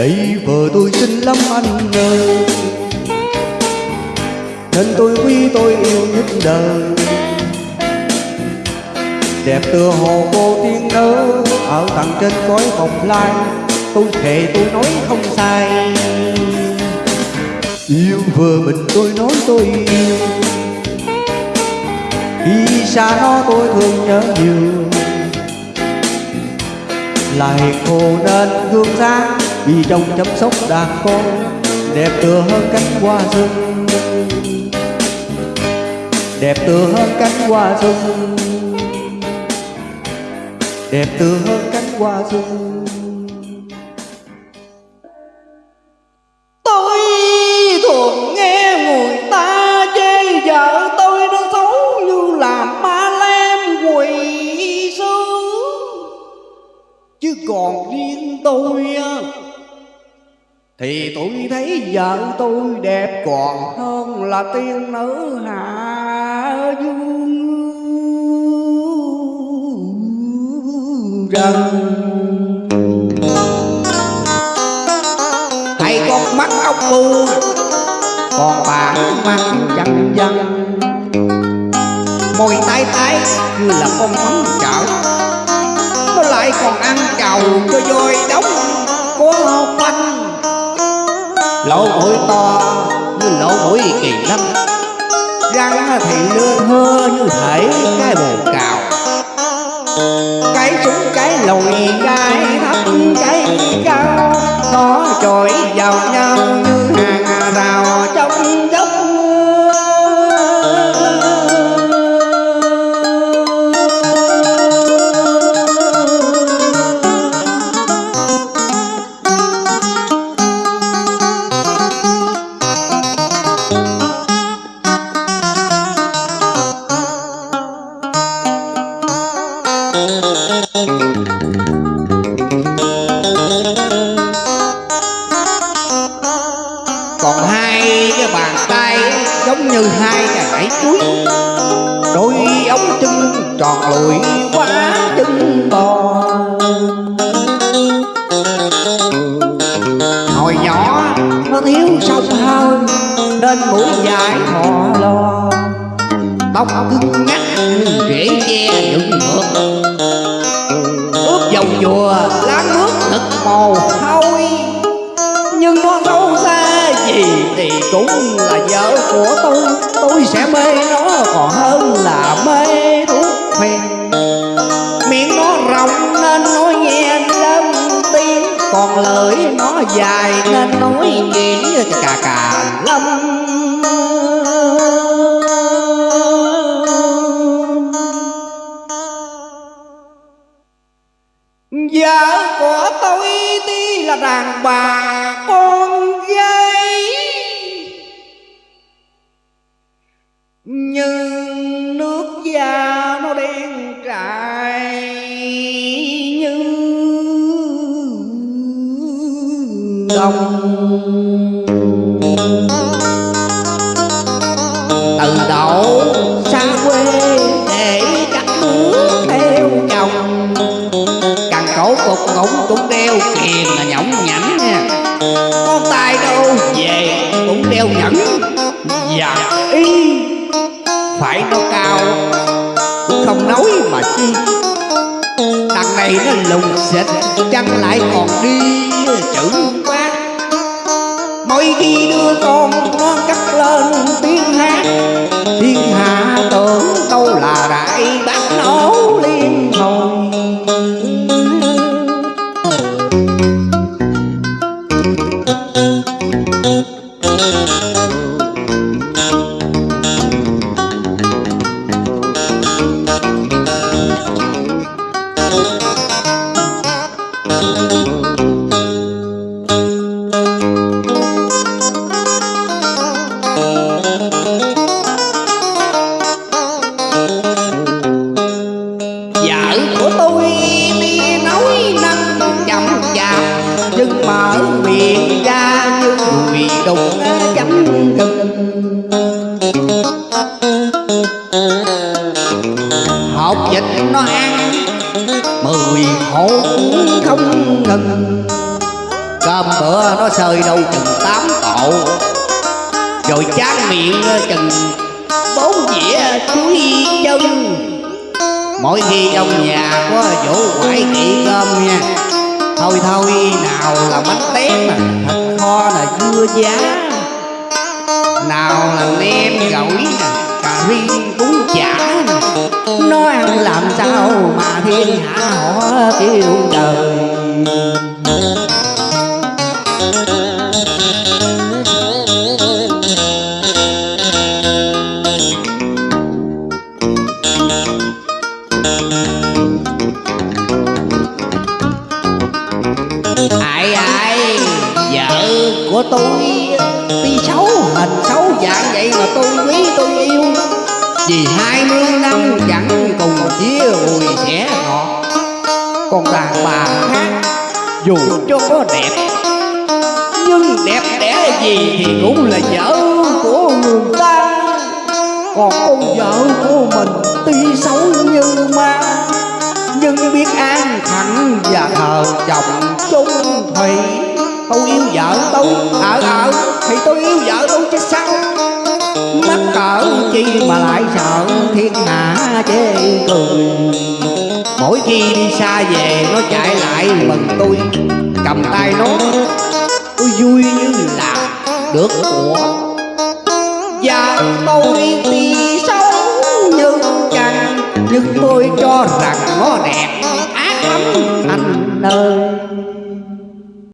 Đây vợ tôi xinh lắm anh ơi. Nên tôi quý tôi yêu nhất đời. Đẹp tựa hồ cô tiên nữ Ở tầng trên cõi bồng lai, Tôi thề tôi nói không sai. Yêu vợ mình tôi nói tôi yêu. Khi xa nó tôi thương nhớ nhiều lại cô nên gương sáng vì trong chăm sóc đàn con, Đẹp tựa hơn cánh hoa rừng. Đẹp tựa hơn cánh hoa rừng. Đẹp tựa hơn cánh hoa rừng. Thì tôi thấy vợ tôi đẹp còn hơn là tiên nữ hạ dương trần. Hay con mắt ông bu Còn bà mắt văng dân Môi tái tái như là con mắm chảo, Nó lại còn ăn chầu cho voi. Lỗ mũi to như lỗ mũi kỳ lân Răng thì lưa thưa như thể cái bồ cào. Cái súng, cái lùi còn hai cái bàn tay giống như hai cái chuối đôi ống chân tròn lùi quá chân to, hồi nhỏ nó thiếu sông hơi nên mũi dài thò lo. Tóc cứng ngắt như rễ che dựng ngược ướp dầu dùa. Lá nước. Thật màu hôi nhưng nó đâu xa gì thì cũng là vợ của tôi. Tôi sẽ mê nó còn hơn là mê thuốc phèn miệng nó rộng nên nói nghe lớn tiếng. Còn lưỡi nó dài nên nói chuyện cà cà lâm là đàn bà con gái Nhưng nước da nó đen trại như đồng. Cổ cũng đeo kiền là nhõng nhảnh nha Con tay đâu? Về cũng đeo nhẫn Và dạ, y phải nó cao. Cũng không nói mà chi. Đằng này nó lùng xịt chân lại còn đi chữ quát Mỗi khi đưa con, nó cắt lên tiếng hát. Đụng chấm gừng học vịt nó ăn, Mười hộp không ngừng cơm bữa nó sơi đâu chừng tám cộ rồi chán miệng chừng bốn dĩa chuối chân. Mỗi khi trong nhà có vũ quải kỹ cơm nha, thôi thôi, nào là bánh tét mà. thật dưa giá. Nào là nem gỏi cà ri cũng chả nó ăn làm sao mà thiên hạ họ kêu trời tôi. Tuy xấu hình xấu dạng vậy mà tôi quý tôi yêu. Vì hai mươi năm chẳng cùng chia bùi sẻ ngọt. Còn đàn bà khác, dù cho có đẹp, nhưng đẹp đẽ gì thì cũng là vợ của người ta còn con vợ của mình tuy xấu như ma, nhưng biết an thẳng và thờ chồng chung thủy tôi yêu vợ tôi. Ở ở thì tôi yêu vợ tôi chứ sao? Mắc cỡ chi mà lại sợ thiên hạ chê cười. Mỗi khi đi xa về, nó chạy lại mừng tôi. Cầm tay nó, tôi vui như là được của và tôi tuy sâu như chăng nhưng tôi cho rằng nó đẹp, ác lắm anh ơi.